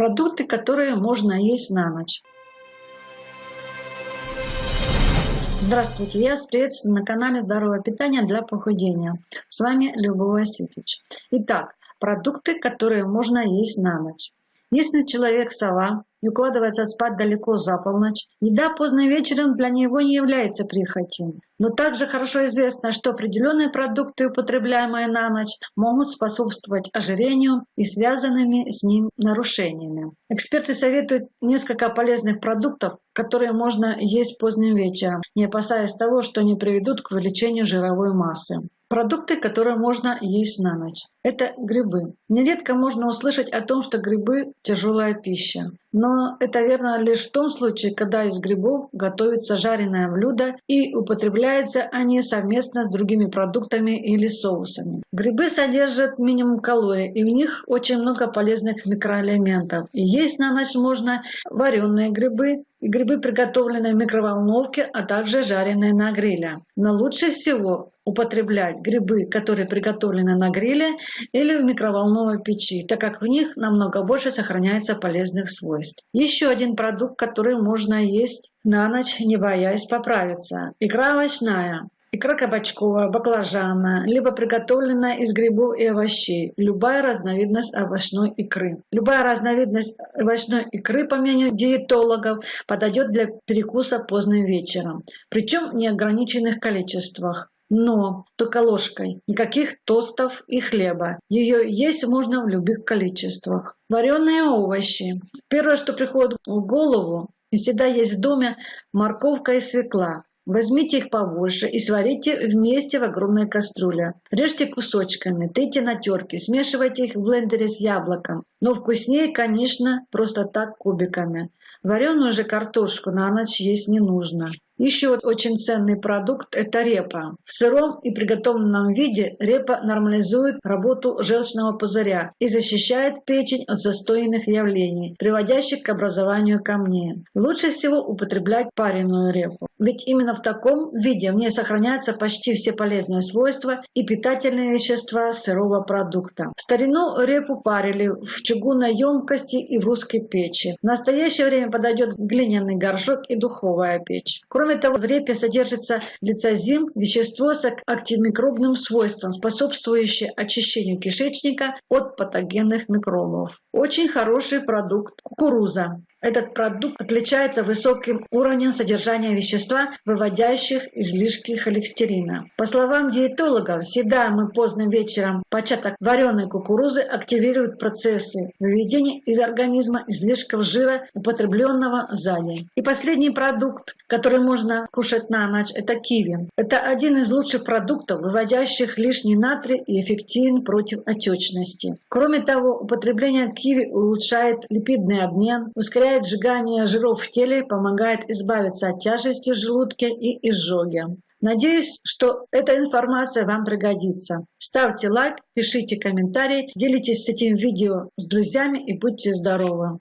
Продукты, которые можно есть на ночь. Здравствуйте, я вас приветствую на канале Здоровое питание для похудения. С вами Любовь Осипич. Итак, продукты, которые можно есть на ночь. Если человек сова и укладывается спать далеко за полночь, еда поздно вечером для него не является прихотью. Но также хорошо известно, что определенные продукты, употребляемые на ночь, могут способствовать ожирению и связанными с ним нарушениями. Эксперты советуют несколько полезных продуктов, которые можно есть поздним вечером, не опасаясь того, что они приведут к увеличению жировой массы. Продукты, которые можно есть на ночь. Это грибы. Нередко можно услышать о том, что грибы – тяжелая пища. Но это верно лишь в том случае, когда из грибов готовится жареное блюдо и употребляются они совместно с другими продуктами или соусами. Грибы содержат минимум калорий, и в них очень много полезных микроэлементов. И есть на ночь можно вареные грибы, и грибы, приготовленные в микроволновке, а также жареные на гриле. Но лучше всего употреблять грибы, которые приготовлены на гриле или в микроволновой печи, так как в них намного больше сохраняется полезных свойств. Еще один продукт, который можно есть на ночь, не боясь поправиться. Икра овощная. Икра кабачковая, баклажана, либо приготовленная из грибов и овощей. Любая разновидность овощной икры. Любая разновидность овощной икры, по мнению диетологов, подойдет для перекуса поздним вечером. Причем в неограниченных количествах. Но только ложкой. Никаких тостов и хлеба. Ее есть можно в любых количествах. Вареные овощи. Первое, что приходит в голову, и всегда есть в доме морковка и свекла. Возьмите их побольше и сварите вместе в огромной кастрюле. Режьте кусочками, трите на терке, смешивайте их в блендере с яблоком. Но вкуснее, конечно, просто так кубиками. Вареную же картошку на ночь есть не нужно. Еще очень ценный продукт – это репа. В сыром и приготовленном виде репа нормализует работу желчного пузыря и защищает печень от застойных явлений, приводящих к образованию камней. Лучше всего употреблять пареную репу, ведь именно в таком виде в ней сохраняются почти все полезные свойства и питательные вещества сырого продукта. В старину репу парили в чугунной емкости и в русской печи. В настоящее время подойдет глиняный горшок и духовая печь. Кроме Кроме того, в репе содержится лицозим, вещество с антимикробным свойством, способствующее очищению кишечника от патогенных микробов. Очень хороший продукт кукуруза. Этот продукт отличается высоким уровнем содержания вещества, выводящих излишки холестерина. По словам диетологов, съедаемый поздно вечером початок вареной кукурузы активирует процессы выведения из организма излишков жира, употребленного за день. И последний продукт, который можно кушать на ночь, это киви. Это один из лучших продуктов, выводящих лишний натрий и эффективен против отечности. Кроме того, употребление киви улучшает липидный обмен, ускоряет ускоряет сжигание жиров в теле, помогает избавиться от тяжести в желудке и изжоги. Надеюсь, что эта информация вам пригодится. Ставьте лайк, пишите комментарии, делитесь этим видео с друзьями и будьте здоровы!